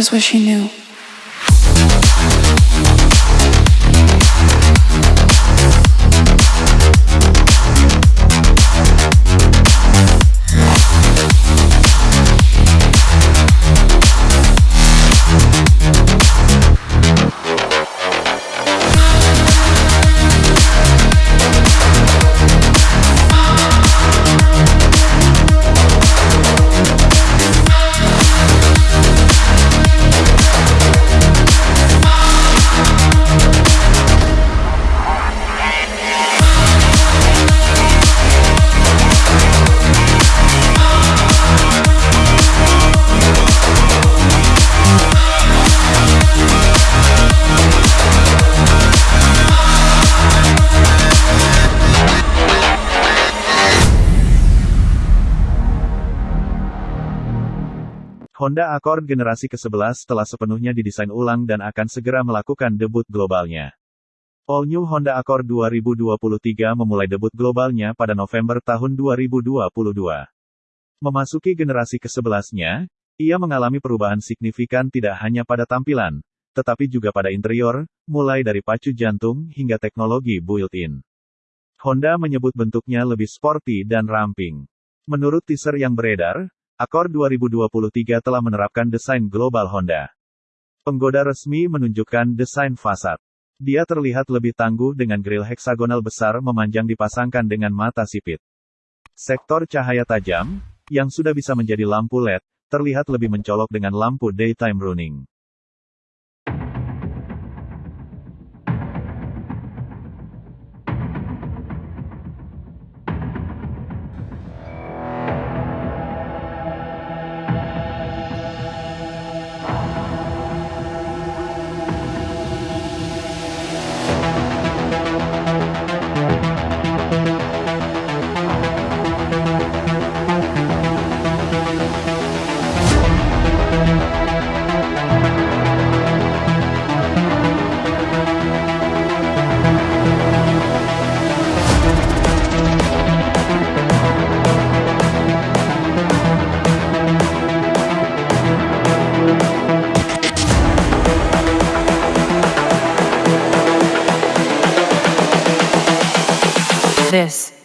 just wish he knew. Honda Accord generasi ke-11 telah sepenuhnya didesain ulang dan akan segera melakukan debut globalnya. All New Honda Accord 2023 memulai debut globalnya pada November tahun 2022. Memasuki generasi ke-11-nya, ia mengalami perubahan signifikan tidak hanya pada tampilan, tetapi juga pada interior, mulai dari pacu jantung hingga teknologi built-in. Honda menyebut bentuknya lebih sporty dan ramping. Menurut teaser yang beredar, Accord 2023 telah menerapkan desain global Honda. Penggoda resmi menunjukkan desain fasad. Dia terlihat lebih tangguh dengan grill heksagonal besar memanjang dipasangkan dengan mata sipit. Sektor cahaya tajam, yang sudah bisa menjadi lampu LED, terlihat lebih mencolok dengan lampu daytime running.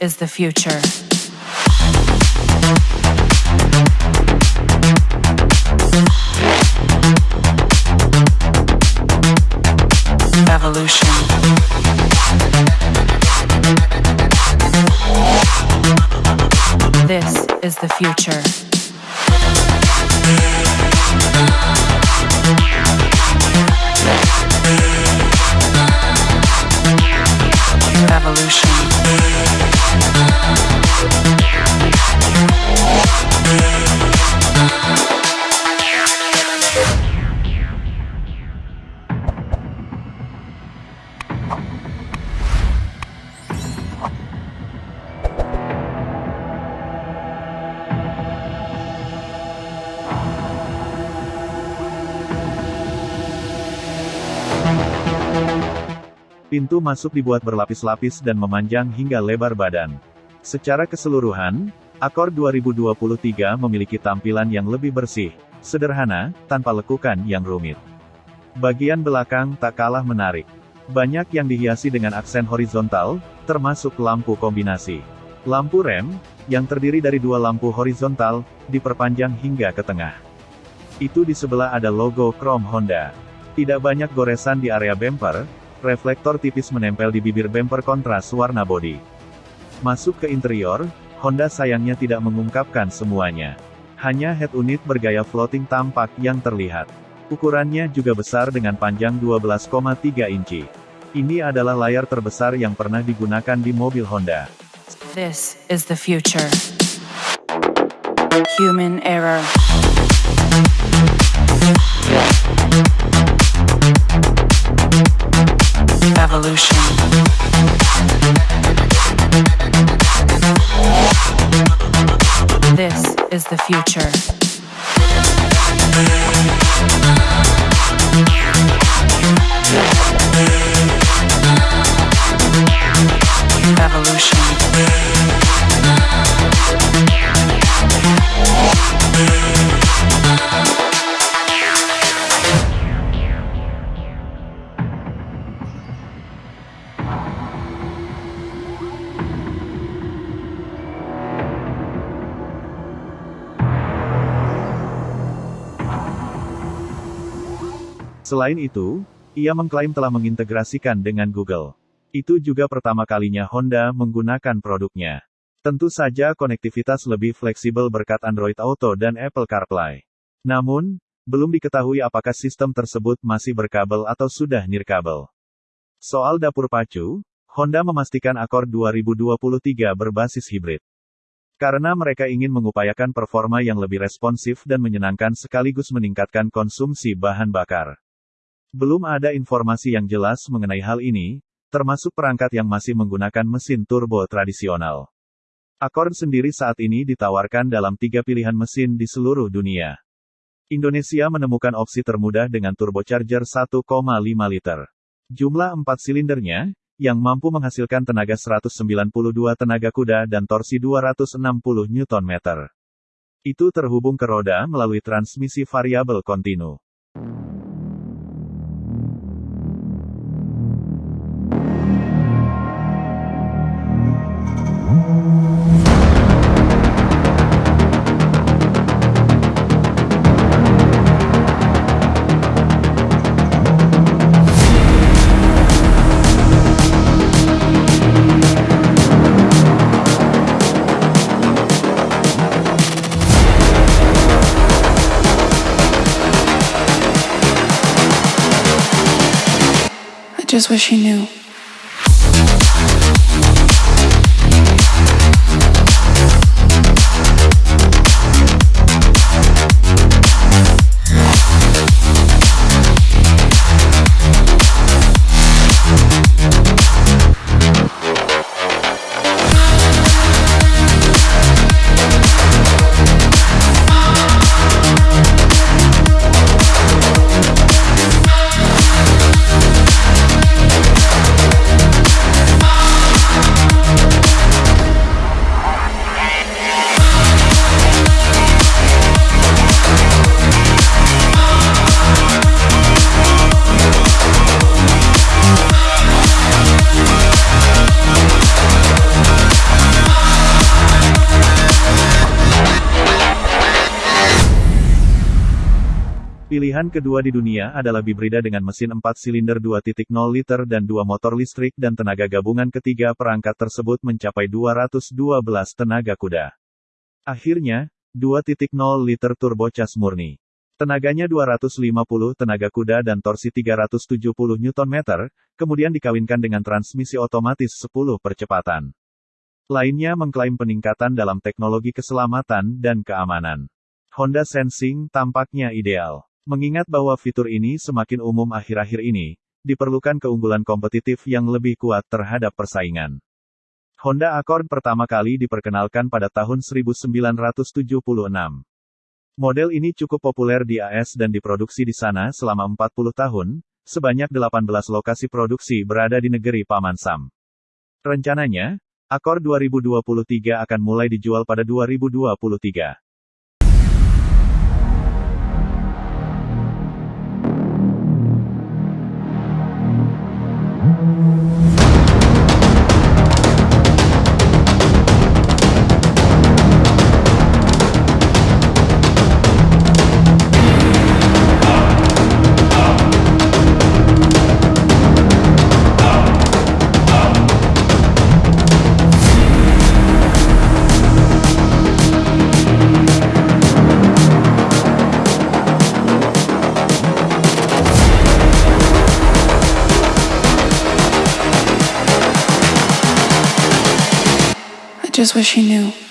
Is the future. Evolution. This is the future. Pintu masuk dibuat berlapis-lapis dan memanjang hingga lebar badan. Secara keseluruhan, Accord 2023 memiliki tampilan yang lebih bersih, sederhana, tanpa lekukan yang rumit. Bagian belakang tak kalah menarik. Banyak yang dihiasi dengan aksen horizontal, termasuk lampu kombinasi. Lampu rem, yang terdiri dari dua lampu horizontal, diperpanjang hingga ke tengah. Itu di sebelah ada logo Chrome Honda. Tidak banyak goresan di area bumper, reflektor tipis menempel di bibir bumper kontras warna bodi. Masuk ke interior, Honda sayangnya tidak mengungkapkan semuanya. Hanya head unit bergaya floating tampak yang terlihat. Ukurannya juga besar dengan panjang 12,3 inci. Ini adalah layar terbesar yang pernah digunakan di mobil Honda. This is the future. Human error. Evolution. This is the future. Selain itu, ia mengklaim telah mengintegrasikan dengan Google. Itu juga pertama kalinya Honda menggunakan produknya. Tentu saja konektivitas lebih fleksibel berkat Android Auto dan Apple CarPlay. Namun, belum diketahui apakah sistem tersebut masih berkabel atau sudah nirkabel. Soal dapur pacu, Honda memastikan Accord 2023 berbasis hibrid. Karena mereka ingin mengupayakan performa yang lebih responsif dan menyenangkan sekaligus meningkatkan konsumsi bahan bakar. Belum ada informasi yang jelas mengenai hal ini, termasuk perangkat yang masih menggunakan mesin turbo tradisional. Accord sendiri saat ini ditawarkan dalam tiga pilihan mesin di seluruh dunia. Indonesia menemukan opsi termudah dengan turbocharger 1,5 liter. Jumlah empat silindernya, yang mampu menghasilkan tenaga 192 tenaga kuda dan torsi 260 Nm. Itu terhubung ke roda melalui transmisi variabel kontinu. Just wish he knew. Pilihan kedua di dunia adalah bibrida dengan mesin 4 silinder 2.0 liter dan dua motor listrik dan tenaga gabungan ketiga perangkat tersebut mencapai 212 tenaga kuda. Akhirnya, 2.0 liter turbocas murni. Tenaganya 250 tenaga kuda dan torsi 370 Nm, kemudian dikawinkan dengan transmisi otomatis 10 percepatan. Lainnya mengklaim peningkatan dalam teknologi keselamatan dan keamanan. Honda Sensing tampaknya ideal. Mengingat bahwa fitur ini semakin umum akhir-akhir ini, diperlukan keunggulan kompetitif yang lebih kuat terhadap persaingan. Honda Accord pertama kali diperkenalkan pada tahun 1976. Model ini cukup populer di AS dan diproduksi di sana selama 40 tahun, sebanyak 18 lokasi produksi berada di negeri Paman Sam. Rencananya, Accord 2023 akan mulai dijual pada 2023. Just wish he knew.